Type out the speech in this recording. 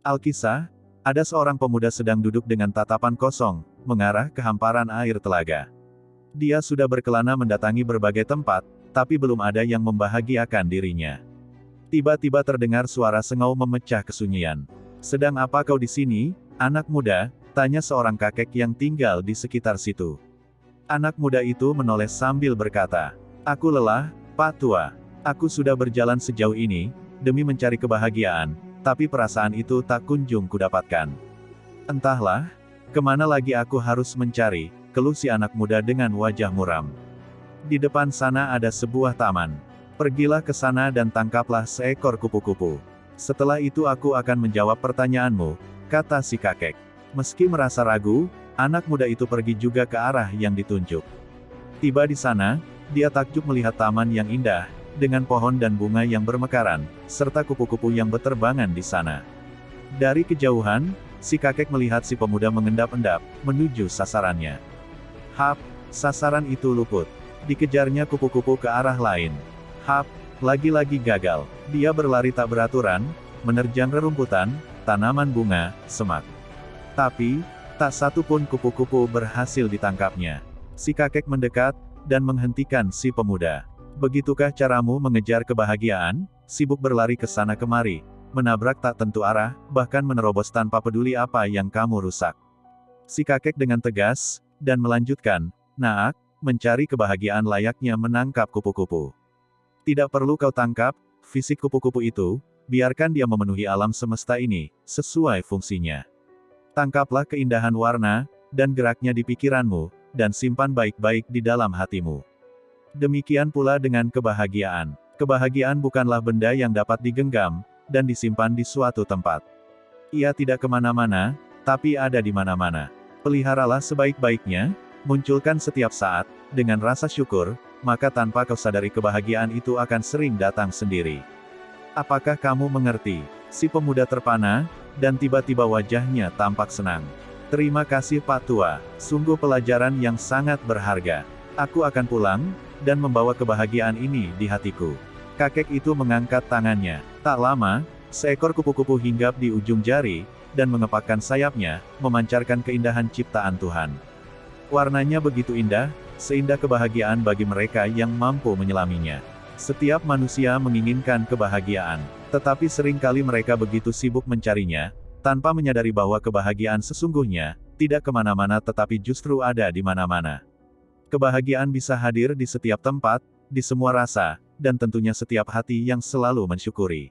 Alkisah, ada seorang pemuda sedang duduk dengan tatapan kosong, mengarah ke hamparan air telaga. Dia sudah berkelana mendatangi berbagai tempat, tapi belum ada yang membahagiakan dirinya. Tiba-tiba terdengar suara sengau memecah kesunyian. Sedang apa kau di sini, anak muda? Tanya seorang kakek yang tinggal di sekitar situ. Anak muda itu menoleh sambil berkata, Aku lelah, Pak Tua. Aku sudah berjalan sejauh ini, demi mencari kebahagiaan, tapi perasaan itu tak kunjung kudapatkan. Entahlah, ke mana lagi aku harus mencari, keluh si anak muda dengan wajah muram. Di depan sana ada sebuah taman. Pergilah ke sana dan tangkaplah seekor kupu-kupu. Setelah itu aku akan menjawab pertanyaanmu, kata si kakek. Meski merasa ragu, anak muda itu pergi juga ke arah yang ditunjuk. Tiba di sana, dia takjub melihat taman yang indah, dengan pohon dan bunga yang bermekaran, serta kupu-kupu yang beterbangan di sana. Dari kejauhan, si kakek melihat si pemuda mengendap-endap, menuju sasarannya. Hap, sasaran itu luput. Dikejarnya kupu-kupu ke arah lain. Hap, lagi-lagi gagal. Dia berlari tak beraturan, menerjang rerumputan, tanaman bunga, semak. Tapi, tak satu pun kupu-kupu berhasil ditangkapnya. Si kakek mendekat, dan menghentikan si pemuda. Begitukah caramu mengejar kebahagiaan? Sibuk berlari ke sana kemari, menabrak tak tentu arah, bahkan menerobos tanpa peduli apa yang kamu rusak. Si kakek dengan tegas, dan melanjutkan, Naak, mencari kebahagiaan layaknya menangkap kupu-kupu. Tidak perlu kau tangkap, fisik kupu-kupu itu, biarkan dia memenuhi alam semesta ini, sesuai fungsinya. Tangkaplah keindahan warna, dan geraknya di pikiranmu, dan simpan baik-baik di dalam hatimu. Demikian pula dengan kebahagiaan. Kebahagiaan bukanlah benda yang dapat digenggam, dan disimpan di suatu tempat. Ia tidak ke mana-mana, tapi ada di mana-mana. Peliharalah sebaik-baiknya, munculkan setiap saat, dengan rasa syukur, maka tanpa kau sadari kebahagiaan itu akan sering datang sendiri. Apakah kamu mengerti? Si pemuda terpana, dan tiba-tiba wajahnya tampak senang. Terima kasih Pak Tua, sungguh pelajaran yang sangat berharga. Aku akan pulang, dan membawa kebahagiaan ini di hatiku. Kakek itu mengangkat tangannya. Tak lama, seekor kupu-kupu hinggap di ujung jari, dan mengepakkan sayapnya, memancarkan keindahan ciptaan Tuhan. Warnanya begitu indah, seindah kebahagiaan bagi mereka yang mampu menyelaminya. Setiap manusia menginginkan kebahagiaan, tetapi sering kali mereka begitu sibuk mencarinya, tanpa menyadari bahwa kebahagiaan sesungguhnya, tidak ke mana-mana tetapi justru ada di mana-mana. Kebahagiaan bisa hadir di setiap tempat, di semua rasa, dan tentunya setiap hati yang selalu mensyukuri.